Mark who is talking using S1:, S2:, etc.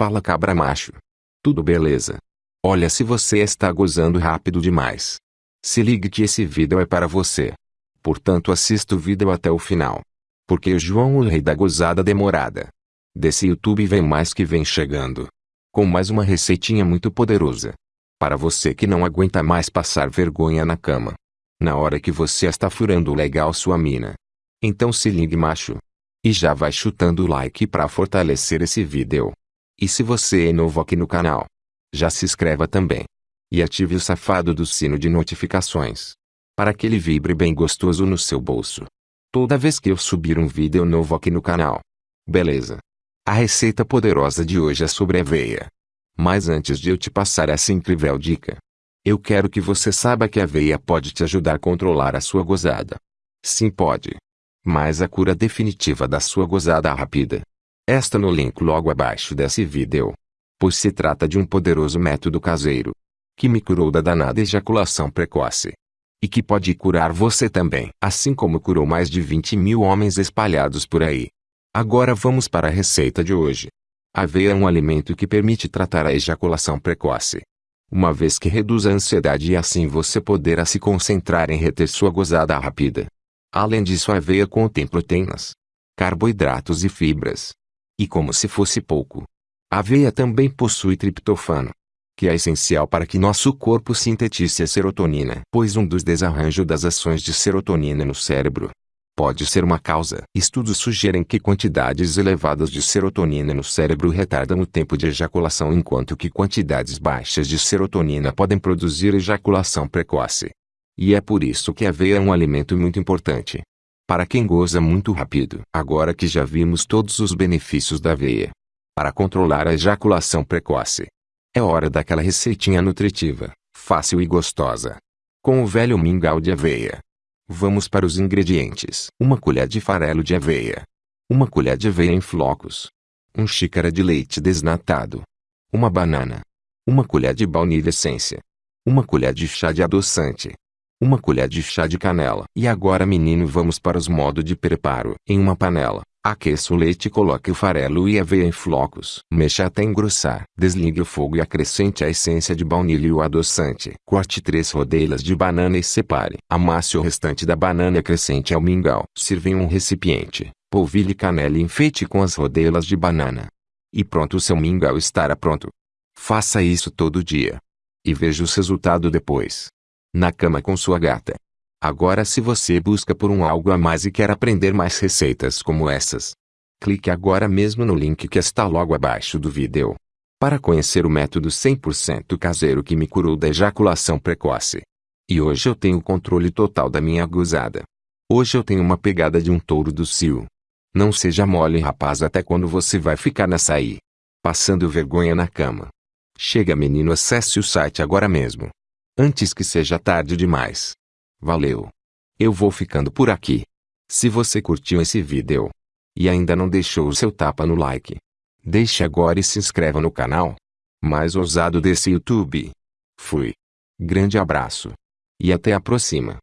S1: Fala cabra macho. Tudo beleza? Olha se você está gozando rápido demais. Se ligue que esse vídeo é para você. Portanto assista o vídeo até o final. Porque João o rei da gozada demorada. Desse YouTube vem mais que vem chegando. Com mais uma receitinha muito poderosa. Para você que não aguenta mais passar vergonha na cama. Na hora que você está furando legal sua mina. Então se ligue macho. E já vai chutando o like para fortalecer esse vídeo. E se você é novo aqui no canal, já se inscreva também. E ative o safado do sino de notificações. Para que ele vibre bem gostoso no seu bolso. Toda vez que eu subir um vídeo novo aqui no canal. Beleza? A receita poderosa de hoje é sobre aveia. Mas antes de eu te passar essa incrível dica, eu quero que você saiba que a aveia pode te ajudar a controlar a sua gozada. Sim, pode. Mas a cura definitiva da sua gozada rápida esta no link logo abaixo desse vídeo. Pois se trata de um poderoso método caseiro. Que me curou da danada ejaculação precoce. E que pode curar você também. Assim como curou mais de 20 mil homens espalhados por aí. Agora vamos para a receita de hoje. Aveia é um alimento que permite tratar a ejaculação precoce. Uma vez que reduz a ansiedade e assim você poderá se concentrar em reter sua gozada rápida. Além disso a aveia contém proteínas, carboidratos e fibras, e como se fosse pouco. A aveia também possui triptofano, que é essencial para que nosso corpo sintetize a serotonina, pois um dos desarranjos das ações de serotonina no cérebro pode ser uma causa. Estudos sugerem que quantidades elevadas de serotonina no cérebro retardam o tempo de ejaculação enquanto que quantidades baixas de serotonina podem produzir ejaculação precoce. E é por isso que a aveia é um alimento muito importante para quem goza muito rápido. Agora que já vimos todos os benefícios da aveia para controlar a ejaculação precoce, é hora daquela receitinha nutritiva, fácil e gostosa. Com o velho mingau de aveia. Vamos para os ingredientes. Uma colher de farelo de aveia. Uma colher de aveia em flocos. Um xícara de leite desnatado. Uma banana. Uma colher de baunilha essência. Uma colher de chá de adoçante uma colher de chá de canela. E agora menino vamos para os modos de preparo. Em uma panela, aqueça o leite e coloque o farelo e a aveia em flocos. Mexa até engrossar. Desligue o fogo e acrescente a essência de baunilha e o adoçante. Corte três rodelas de banana e separe. Amasse o restante da banana e acrescente ao mingau. Sirva em um recipiente. Polvilhe canela e enfeite com as rodelas de banana. E pronto o seu mingau estará pronto. Faça isso todo dia. E veja os resultados depois na cama com sua gata. Agora se você busca por um algo a mais e quer aprender mais receitas como essas, clique agora mesmo no link que está logo abaixo do vídeo. Para conhecer o método 100% caseiro que me curou da ejaculação precoce. E hoje eu tenho o controle total da minha gozada. Hoje eu tenho uma pegada de um touro do cio. Não seja mole rapaz até quando você vai ficar nessa aí. Passando vergonha na cama. Chega menino acesse o site agora mesmo antes que seja tarde demais. Valeu! Eu vou ficando por aqui. Se você curtiu esse vídeo e ainda não deixou o seu tapa no like, deixe agora e se inscreva no canal. Mais ousado desse YouTube. Fui. Grande abraço. E até a próxima.